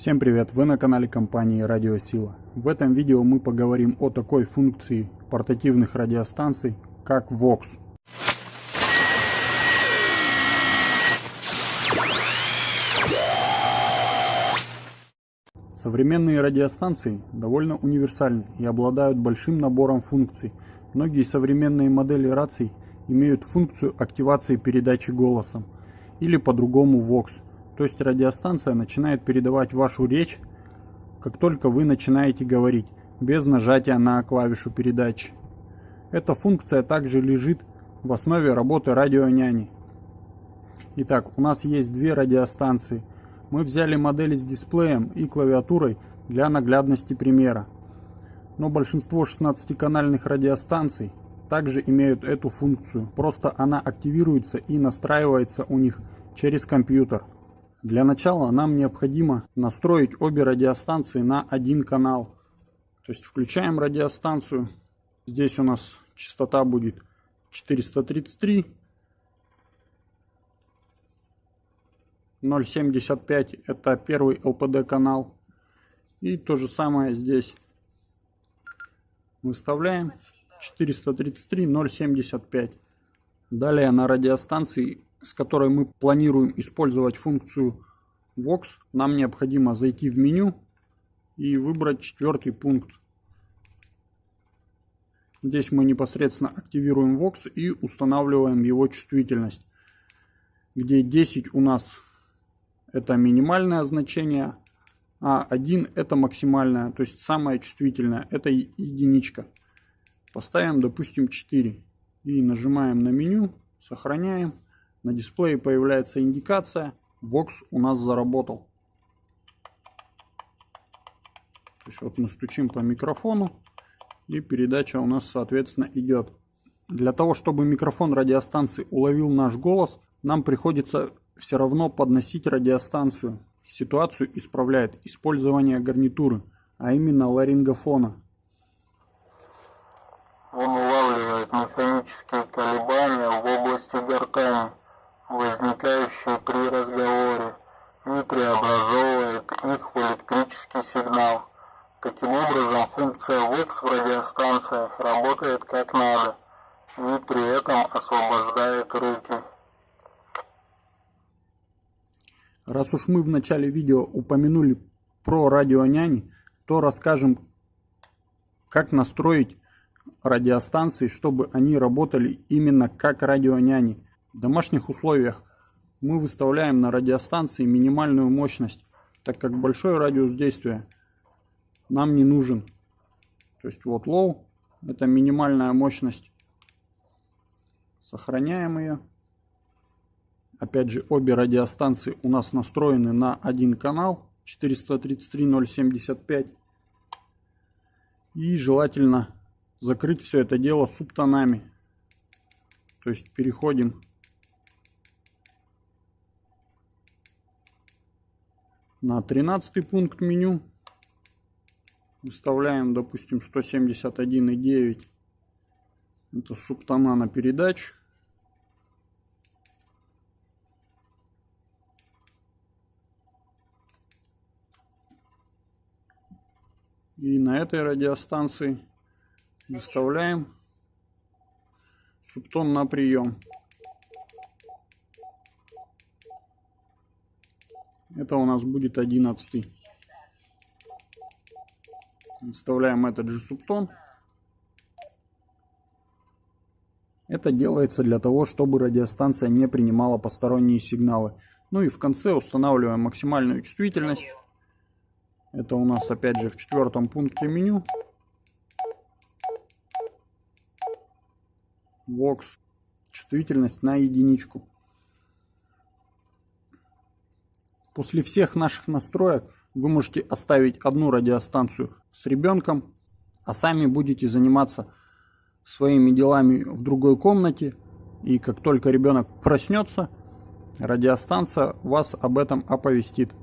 Всем привет! Вы на канале компании Радиосила. В этом видео мы поговорим о такой функции портативных радиостанций, как VOX. Современные радиостанции довольно универсальны и обладают большим набором функций. Многие современные модели раций имеют функцию активации передачи голосом или по-другому VOX – то есть радиостанция начинает передавать вашу речь, как только вы начинаете говорить, без нажатия на клавишу передачи. Эта функция также лежит в основе работы радионяни. Итак, у нас есть две радиостанции. Мы взяли модели с дисплеем и клавиатурой для наглядности примера. Но большинство 16-канальных радиостанций также имеют эту функцию. Просто она активируется и настраивается у них через компьютер. Для начала нам необходимо настроить обе радиостанции на один канал. То есть включаем радиостанцию. Здесь у нас частота будет 433. 0.75 это первый LPD канал. И то же самое здесь. Выставляем 433 0.75. Далее на радиостанции с которой мы планируем использовать функцию Vox, нам необходимо зайти в меню и выбрать четвертый пункт. Здесь мы непосредственно активируем Vox и устанавливаем его чувствительность, где 10 у нас это минимальное значение, а 1 это максимальное, то есть самое чувствительное, это единичка. Поставим, допустим, 4 и нажимаем на меню, сохраняем. На дисплее появляется индикация. Vox у нас заработал. То есть вот мы стучим по микрофону и передача у нас соответственно идет. Для того, чтобы микрофон радиостанции уловил наш голос, нам приходится все равно подносить радиостанцию. Ситуацию исправляет использование гарнитуры, а именно ларингофона. Он улавливает механические колебания в области гортани возникающие при разговоре, и преобразовывает их в электрический сигнал. Таким образом, функция VOX в радиостанциях работает как надо, и при этом освобождает руки. Раз уж мы в начале видео упомянули про радионяни, то расскажем, как настроить радиостанции, чтобы они работали именно как радионяни. Домашних условиях мы выставляем на радиостанции минимальную мощность, так как большой радиус действия нам не нужен. То есть вот low это минимальная мощность. Сохраняем ее. Опять же, обе радиостанции у нас настроены на один канал 433.075. И желательно закрыть все это дело субтонами. То есть переходим на 13 пункт меню выставляем, допустим, 171,9. Это субтона на передач. И на этой радиостанции выставляем субтон на прием. Это у нас будет 11. Вставляем этот же субтон. Это делается для того, чтобы радиостанция не принимала посторонние сигналы. Ну и в конце устанавливаем максимальную чувствительность. Это у нас опять же в четвертом пункте меню. Vox. Чувствительность на единичку. После всех наших настроек вы можете оставить одну радиостанцию с ребенком, а сами будете заниматься своими делами в другой комнате. И как только ребенок проснется, радиостанция вас об этом оповестит.